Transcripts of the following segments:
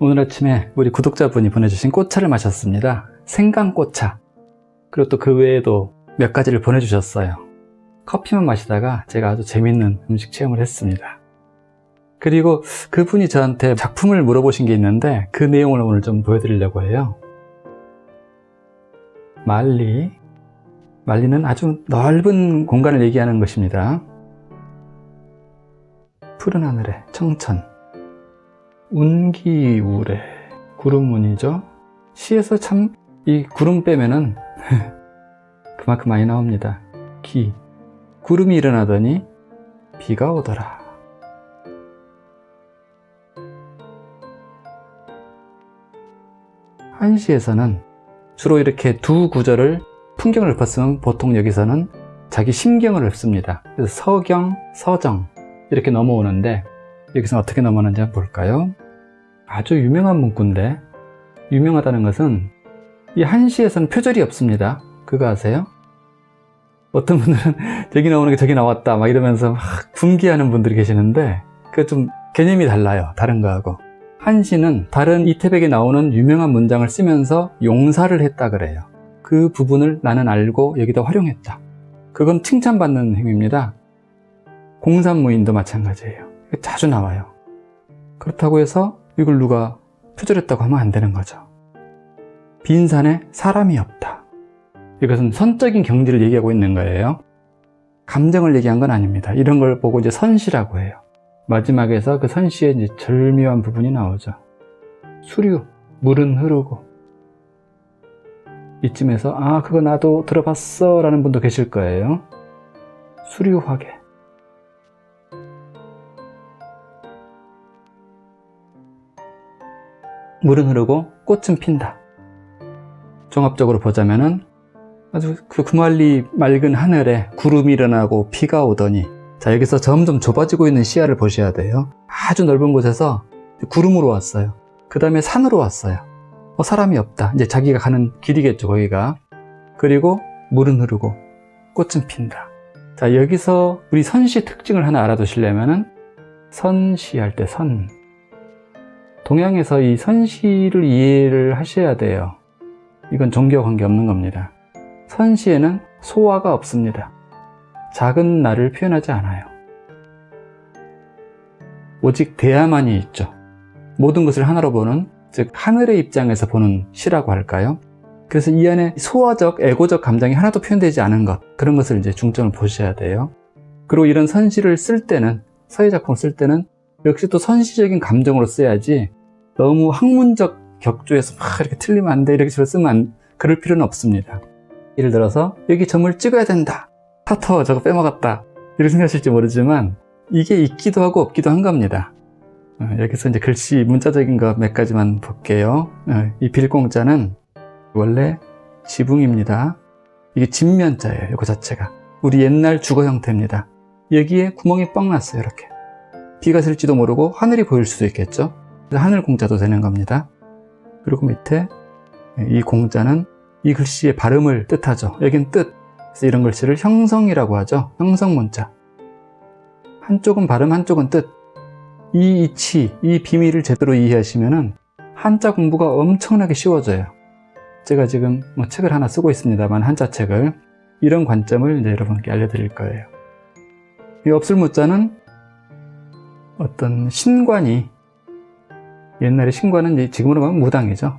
오늘 아침에 우리 구독자분이 보내주신 꽃차를 마셨습니다. 생강꽃차. 그리고 또 그 외에도 몇 가지를 보내주셨어요. 커피만 마시다가 제가 아주 재밌는 음식 체험을 했습니다. 그리고 그분이 저한테 작품을 물어보신 게 있는데 그 내용을 오늘 좀 보여드리려고 해요. 말리. 말리는 아주 넓은 공간을 얘기하는 것입니다. 푸른 하늘에 청천. 운기우래. 구름운이죠. 시에서 참 이 구름 빼면은 그만큼 많이 나옵니다. 기. 구름이 일어나더니 비가 오더라. 한시에서는 주로 이렇게 두 구절을 풍경을 읊었으면 보통 여기서는 자기 심경을 읊습니다. 그래서 서경, 서정 이렇게 넘어오는데 여기서 어떻게 넘어오는지 한번 볼까요? 아주 유명한 문구인데 유명하다는 것은 이 한시에서는 표절이 없습니다. 그거 아세요? 어떤 분들은 저기 나오는 게 저기 나왔다 막 이러면서 막 분기하는 분들이 계시는데 그 좀 개념이 달라요. 다른 거하고. 한시는 다른 이태백에 나오는 유명한 문장을 쓰면서 용사를 했다 그래요. 그 부분을 나는 알고 여기다 활용했다. 그건 칭찬받는 행위입니다. 공산무인도 마찬가지예요. 자주 나와요. 그렇다고 해서 이걸 누가 표절했다고 하면 안 되는 거죠. 빈 산에 사람이 없다. 이것은 선적인 경지를 얘기하고 있는 거예요. 감정을 얘기한 건 아닙니다. 이런 걸 보고 이제 선시라고 해요. 마지막에서 그 선시의 이제 절묘한 부분이 나오죠. 수류, 물은 흐르고. 이쯤에서 아 그거 나도 들어봤어 라는 분도 계실 거예요. 수류화계. 물은 흐르고 꽃은 핀다. 종합적으로 보자면 은 아주 그 구말리 맑은 하늘에 구름이 일어나고 비가 오더니 자 여기서 점점 좁아지고 있는 시야를 보셔야 돼요. 아주 넓은 곳에서 구름으로 왔어요. 그 다음에 산으로 왔어요. 어, 사람이 없다. 이제 자기가 가는 길이겠죠 거기가. 그리고 물은 흐르고 꽃은 핀다. 자 여기서 우리 선시 특징을 하나 알아두시려면 은 선시할 때 선. 동양에서 이 선시를 이해를 하셔야 돼요. 이건 종교와 관계없는 겁니다. 선시에는 소화가 없습니다. 작은 나를 표현하지 않아요. 오직 대야만이 있죠. 모든 것을 하나로 보는, 즉 하늘의 입장에서 보는 시라고 할까요? 그래서 이 안에 소화적, 에고적 감정이 하나도 표현되지 않은 것, 그런 것을 이제 중점을 보셔야 돼요. 그리고 이런 선시를 쓸 때는, 서예 작품을 쓸 때는 역시 또 선시적인 감정으로 써야지 너무 학문적 격조에서 막 이렇게 틀리면 안 돼, 이렇게 쓰면 안, 그럴 필요는 없습니다. 예를 들어서 여기 점을 찍어야 된다. 타터 저거 빼먹었다. 이렇게 생각하실지 모르지만 이게 있기도 하고 없기도 한 겁니다. 어, 여기서 이제 글씨 문자적인 거몇 가지만 볼게요. 어, 이 빌공자는 원래 지붕입니다. 이게 진면자예요. 이거 자체가. 우리 옛날 주거 형태입니다. 여기에 구멍이 뻥 났어요. 이렇게. 비가 슬지도 모르고 하늘이 보일 수도 있겠죠. 하늘 공자도 되는 겁니다. 그리고 밑에 이 공자는 이 글씨의 발음을 뜻하죠. 여긴 뜻. 그래서 이런 글씨를 형성이라고 하죠. 형성 문자. 한쪽은 발음, 한쪽은 뜻. 이 이치, 이 비밀을 제대로 이해하시면 한자 공부가 엄청나게 쉬워져요. 제가 지금 뭐 책을 하나 쓰고 있습니다만 한자 책을 이런 관점을 이제 여러분께 알려드릴 거예요. 이 없을 무자는 어떤 신관이 옛날에 신관은 지금으로 보면 무당이죠.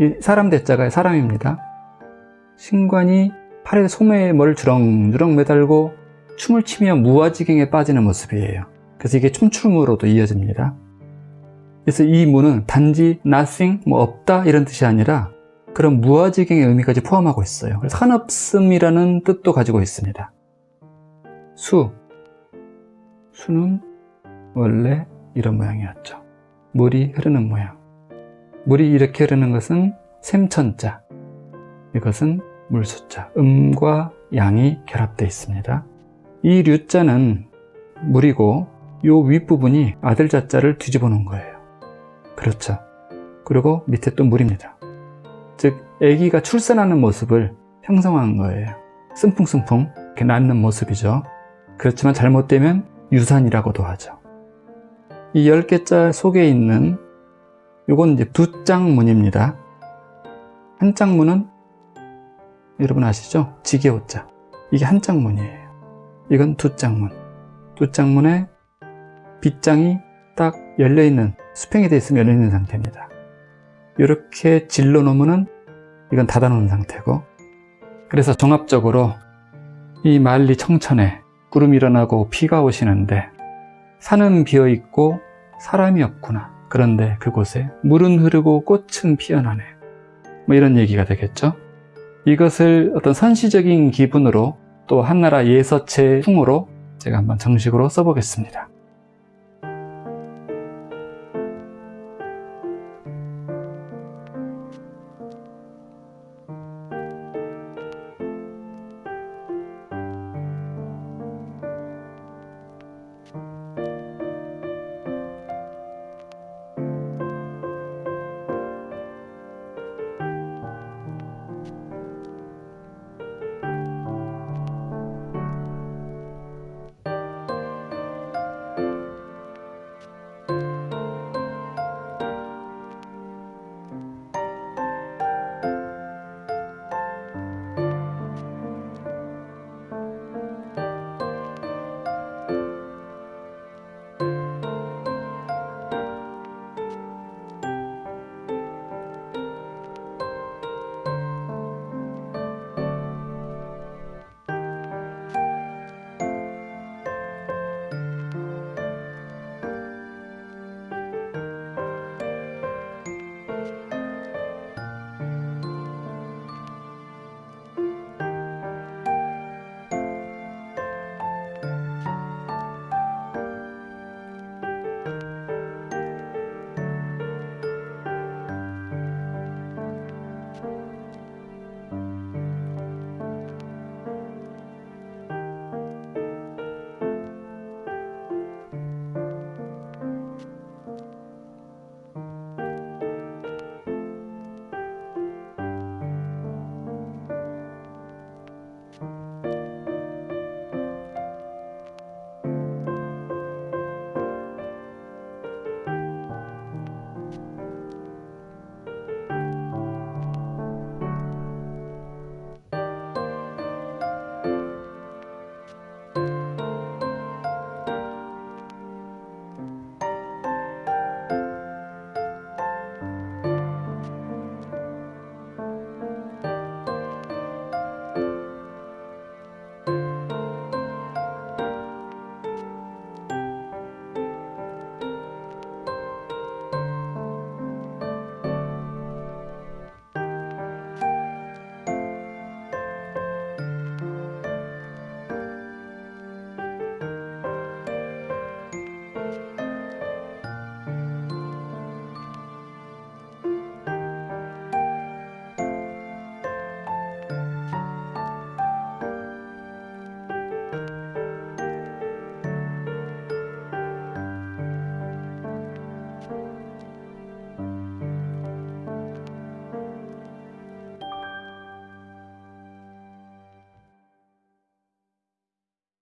이 사람 대자가 사람입니다. 신관이 팔에 소매에 뭘 주렁주렁 매달고 춤을 추며 무아지경에 빠지는 모습이에요. 그래서 이게 춤춤으로도 이어집니다. 그래서 이 무는 단지 nothing, 뭐 없다 이런 뜻이 아니라 그런 무아지경의 의미까지 포함하고 있어요. 한없음이라는 뜻도 가지고 있습니다. 수, 수는 원래 이런 모양이었죠. 물이 흐르는 모양. 물이 이렇게 흐르는 것은 샘천자. 이것은 물수자, 음과 양이 결합되어 있습니다. 이 류자는 물이고 요 윗부분이 아들 자자를 뒤집어 놓은 거예요. 그렇죠. 그리고 밑에 또 물입니다. 즉 아기가 출산하는 모습을 형성한 거예요. 승풍승풍 이렇게 낳는 모습이죠. 그렇지만 잘못되면 유산이라고도 하죠. 이 10개자 속에 있는 이건 이제 두 짝문입니다. 한 짝문은 여러분 아시죠? 지게호자. 이게 한 짝문이에요. 이건 두 짝문. 두 짝문에 빗장이 딱 열려있는, 수평이 되어 있으면 열려있는 상태입니다. 이렇게 질러 놓으면 이건 닫아 놓은 상태고 그래서 종합적으로 이 만리 청천에 구름이 일어나고 비가 오시는데 산은 비어있고 사람이 없구나. 그런데 그곳에 물은 흐르고 꽃은 피어나네. 뭐 이런 얘기가 되겠죠. 이것을 어떤 선시적인 기분으로 또 한나라 예서체 풍으로 제가 한번 정식으로 써보겠습니다.